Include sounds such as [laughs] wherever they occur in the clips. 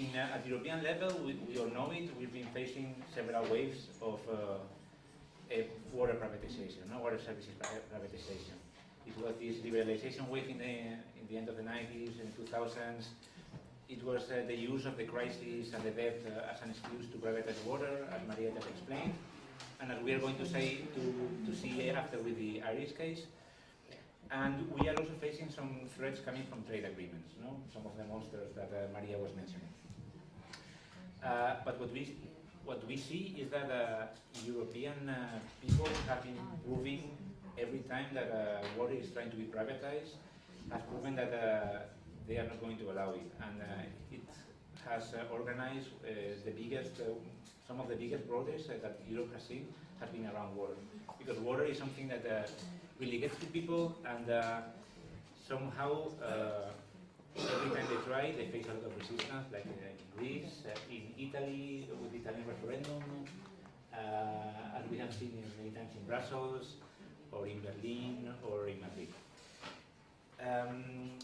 in, uh, at European level, we, we all know it, we've been facing several waves of uh, water privatization, no? water services privatization. It was this liberalization wave in the, in the end of the 90s and 2000s. It was uh, the use of the crisis and the debt uh, as an excuse to privatize water, as Maria just explained, and as we are going to say to, to see after with the Irish case. And we are also facing some threats coming from trade agreements, no? some of the monsters that uh, Maria was mentioning. Uh, but what we, what we see is that uh, European uh, people have been proving every time that uh, water is trying to be privatized, has proven that uh, they are not going to allow it. And it has organized the biggest, some of the biggest protests that Europe has seen has been around water. Because water is something that really gets to people and uh, somehow uh, every time they try they face a lot of resistance like uh, in Greece, uh, in Italy with the Italian referendum, uh, as we have seen many times in Brussels or in Berlin or in Madrid. Um,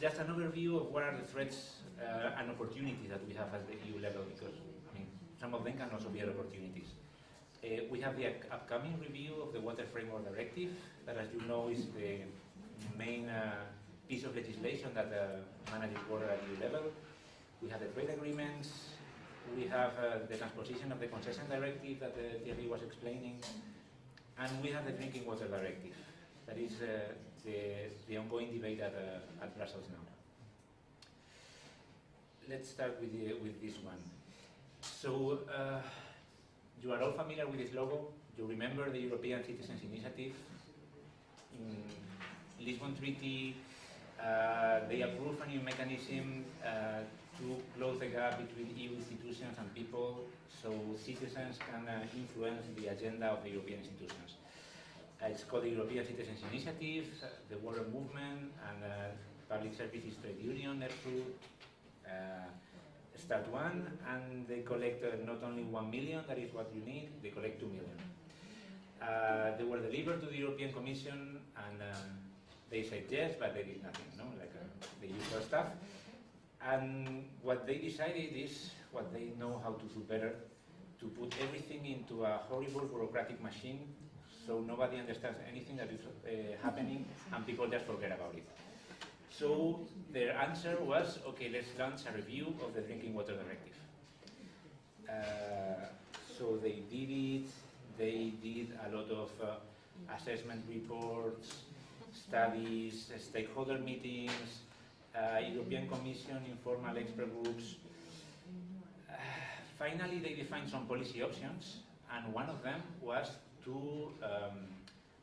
just an overview of what are the threats uh, and opportunities that we have at the EU level because I mean, some of them can also be opportunities. Uh, we have the upcoming review of the Water Framework Directive, that as you know is the main uh, piece of legislation that uh, manages water at EU level. We have the trade agreements, we have uh, the transposition of the Concession Directive that uh, Thierry was explaining, and we have the Drinking Water Directive. That is uh, the, the ongoing debate at, at Brussels now. Let's start with, the, with this one. So, you are all familiar with this logo. You remember the European Citizens Initiative. In Lisbon Treaty, uh, they approved a new mechanism uh, to close the gap between EU institutions and people so citizens can uh, influence the agenda of the European institutions. Uh, it's called the European Citizens Initiative, uh, the Water Movement, and Public Services Trade Union, EPSU, start one and they collect not only one million, that is what you need, they collect two million. They were delivered to the European Commission and um, they said yes, but they did nothing, no? like uh, the usual stuff. And what they decided is what they know how to do better, to put everything into a horrible bureaucratic machine so nobody understands anything that is uh, happening and people just forget about it. So their answer was, okay, let's launch a review of the Drinking Water Directive. Uh, so they did it, they did a lot of uh, assessment reports, studies, stakeholder meetings, uh, European Commission informal expert groups. Uh, finally, they defined some policy options, and one of them was to um,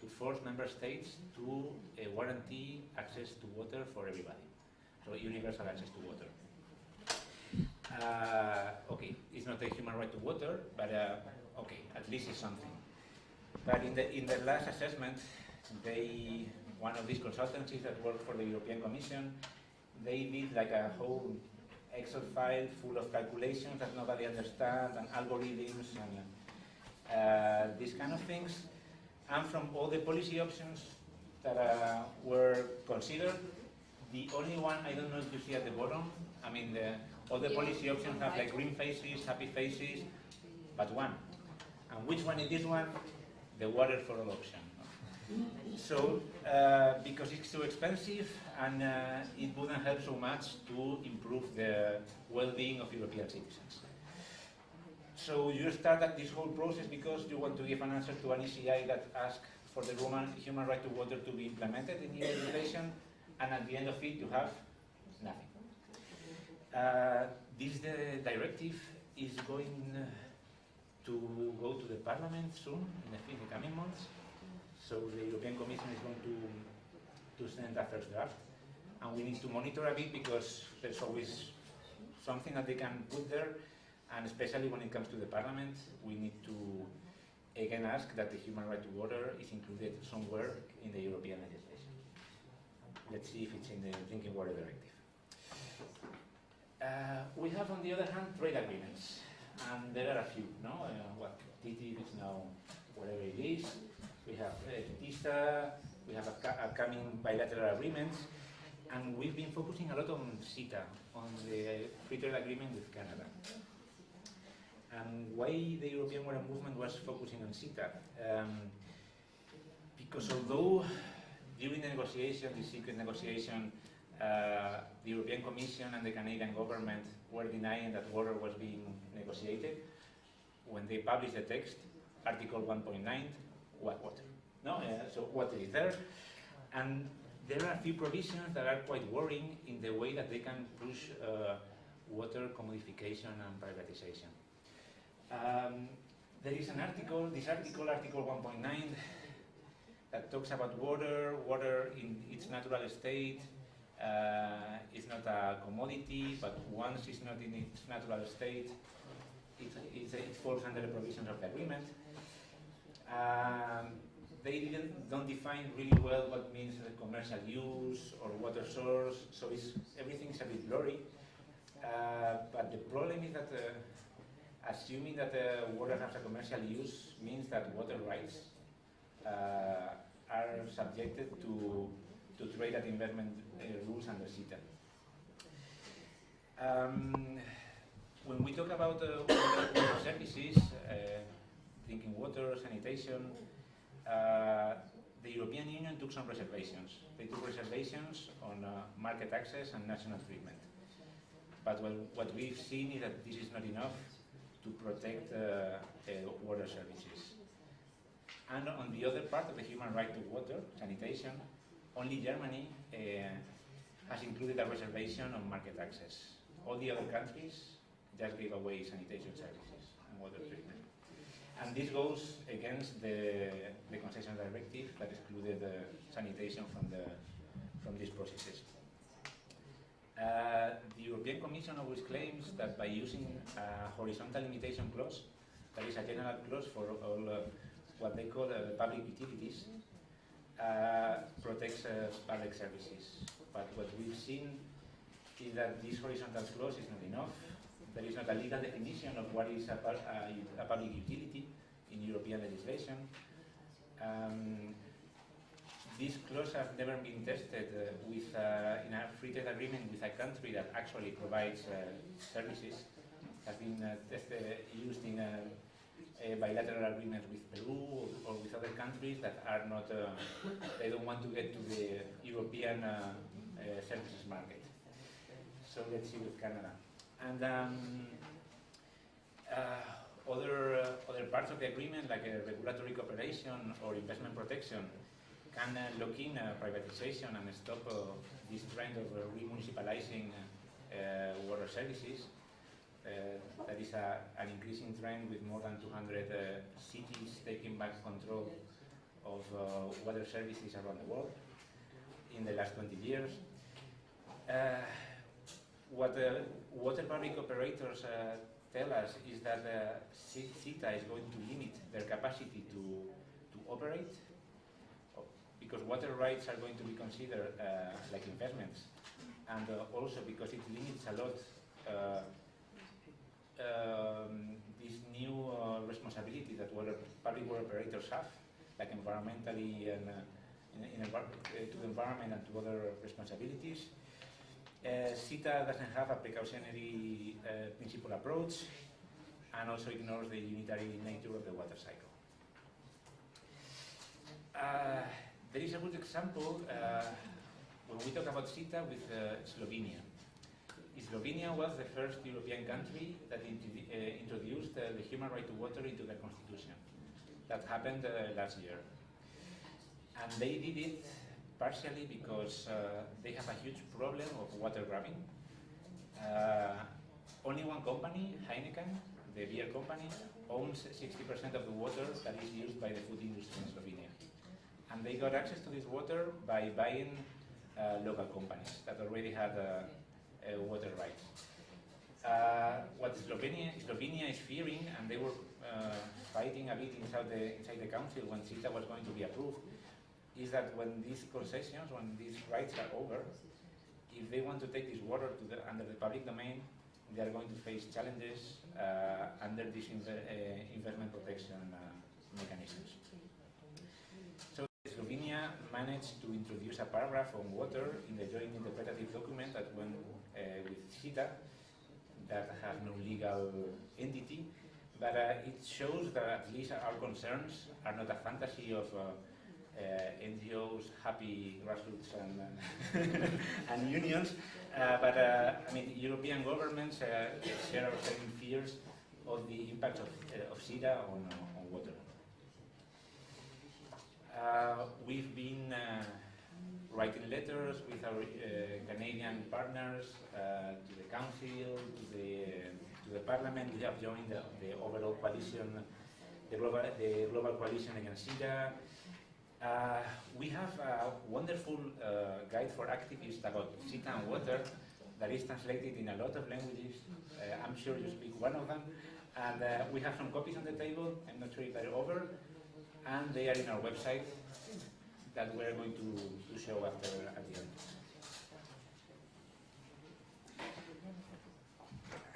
to force member states to uh, guarantee access to water for everybody. So universal access to water. Uh, okay, it's not a human right to water, but uh, okay, at least it's something. But in the in the last assessment, they one of these consultancies that work for the European Commission, they did like a whole Excel file full of calculations that nobody understands and algorithms and uh, these kind of things and from all the policy options that uh, were considered, the only one, I don't know if you see at the bottom, I mean, the, all the policy options have like green faces, happy faces, but one. And which one is this one? The water for all option. So, uh, because it's too expensive and uh, it wouldn't help so much to improve the well-being of European citizens. So you start this whole process because you want to give an answer to an ECI that asks for the human right to water to be implemented in EU legislation, and at the end of it you have nothing. Uh, this directive is going to go to the Parliament soon, in the, in the coming months. So the European Commission is going to, to send a first draft. And we need to monitor a bit because there's always something that they can put there and especially when it comes to the parliament, we need to again ask that the human right to water is included somewhere in the European legislation. Let's see if it's in the Drinking Water Directive. Uh, we have, on the other hand, trade agreements, and there are a few. No, uh, what TTIP is now whatever it is. We have uh, we have upcoming bilateral agreements, and we've been focusing a lot on CETA, on the free trade agreement with Canada. And why the European Water Movement was focusing on CETA? Um, because although during the negotiation, the secret negotiation, uh, the European Commission and the Canadian government were denying that water was being negotiated, when they published the text, Article 1.9, water? No, uh, so water is there, and there are a few provisions that are quite worrying in the way that they can push uh, water commodification and privatization. Um, there is an article, this article, Article 1.9, that talks about water, water in its natural state, uh, is not a commodity, but once it's not in its natural state, it, it falls under the provisions of the agreement. Um, they didn't, don't define really well what means commercial use or water source, so it's, everything's a bit blurry. Uh, but the problem is that uh, assuming that uh, water has a commercial use means that water rights uh, are subjected to, to trade and investment uh, rules under CETA. Um, when we talk about uh, water, services, drinking water, sanitation, uh, the European Union took some reservations. They took reservations on market access and national treatment. But what, what we've seen is that this is not enough to protect uh, uh, water services. And on the other part of the human right to water, sanitation, only Germany uh, has included a reservation on market access. All the other countries just gave away sanitation services and water treatment. And this goes against the, the concession directive that excluded uh, sanitation from, the, from these processes. Uh, the European Commission always claims that by using a horizontal limitation clause, that is a general clause for all uh, what they call uh, public utilities, uh, protects uh, public services. But what we've seen is that this horizontal clause is not enough. There is not a legal definition of what is a, a, a public utility in European legislation. Um, these clauses have never been tested uh, with, uh, in a free trade agreement with a country that actually provides uh, services. Have been uh, tested, used in a, bilateral agreement with Peru or, or, with other countries that are not, uh, they don't want to get to the European uh, services market. So let's see with Canada. And um, other, other parts of the agreement, like regulatory cooperation or investment protection, can uh, in uh, privatization and stop uh, this trend of remunicipalizing water services. that is a, an increasing trend with more than 200 cities taking back control of water services around the world in the last 20 years. What the water public operators tell us is that uh, CETA is going to limit their capacity to, to operate because water rights are going to be considered uh, like investments, and uh, also because it limits a lot uh, um, this new uh, responsibility that water, public water operators have, like environmentally and in, in to the environment and to other responsibilities. CETA doesn't have a precautionary uh, principle approach and also ignores the unitary nature of the water cycle. Uh, there is a good example when we talk about CETA with Slovenia. Slovenia was the first European country that uh, introduced uh, the human right to water into their constitution. That happened uh, last year. And they did it partially because uh, they have a huge problem of water grabbing. only one company, Heineken, the beer company, owns 60% of the water that is used by the food industry in Slovenia and they got access to this water by buying uh, local companies that already had uh, uh, water rights. Uh, what Slovenia, Slovenia is fearing, and they were uh, fighting a bit inside the, inside the council when CETA was going to be approved, is that when these concessions, when these rights are over, if they want to take this water the, under the public domain, they are going to face challenges uh, under these inv investment protection mechanisms. So Slovenia managed to introduce a paragraph on water in the joint interpretative document that went uh, with CETA, that have no legal entity, but uh, it shows that at least our concerns are not a fantasy of uh, uh, NGOs, happy grassroots and, uh, [laughs] and unions, uh, but uh, I mean European governments uh, share our same fears of the impact of, uh, of CETA on, on water. Uh, we've been uh, writing letters with our uh, Canadian partners uh, to the council, to the to the parliament. We have joined the, the overall coalition, the global the global coalition against CETA. Uh, we have a wonderful uh, guide for activists about CETA and water that is translated in a lot of languages. Uh, I'm sure you speak one of them. And uh, we have some copies on the table. I'm not sure if they're over. And they are in our website that we're going to, to show after at the end.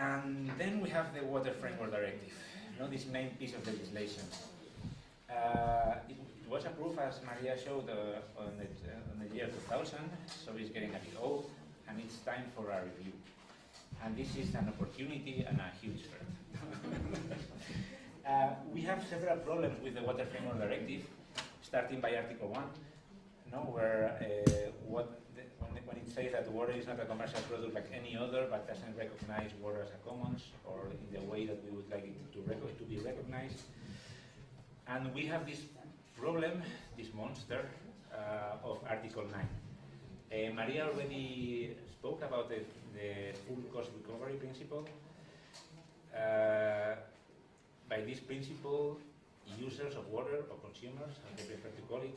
And then we have the Water Framework Directive, you know, this main piece of legislation. Uh, as Maria showed, uh, on, the, on the year 2000, so it's getting a bit old, and it's time for a review. And this is an opportunity and a huge threat. [laughs] uh, we have several problems with the Water Framework Directive, starting by Article 1, no, where uh, what the, when, it says that water is not a commercial product like any other, but doesn't recognize water as a commons or in the way that we would like it to, to be recognized. And we have this problem, this monster uh, of Article 9. Uh, Maria already spoke about the, the full cost recovery principle. Uh, by this principle, users of water or consumers, as they prefer to call it,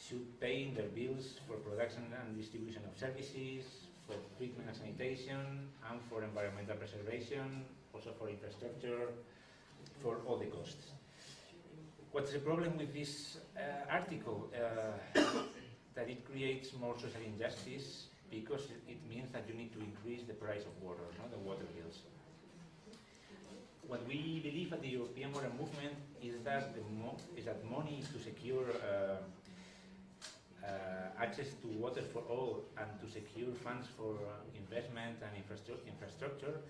should pay their bills for production and distribution of services, for treatment and sanitation, and for environmental preservation, also for infrastructure, for all the costs. What's the problem with this uh, article? Uh, [coughs] that it creates more social injustice because it means that you need to increase the price of water, not the water bills. What we believe at the European Water Movement is that the is that money to secure uh, uh, access to water for all and to secure funds for uh, investment and infrastru infrastructure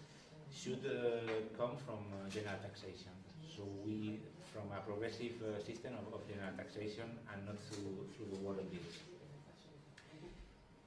should uh, come from uh, general taxation. So we, from a progressive uh, system of, of general taxation and not through, through the water bills.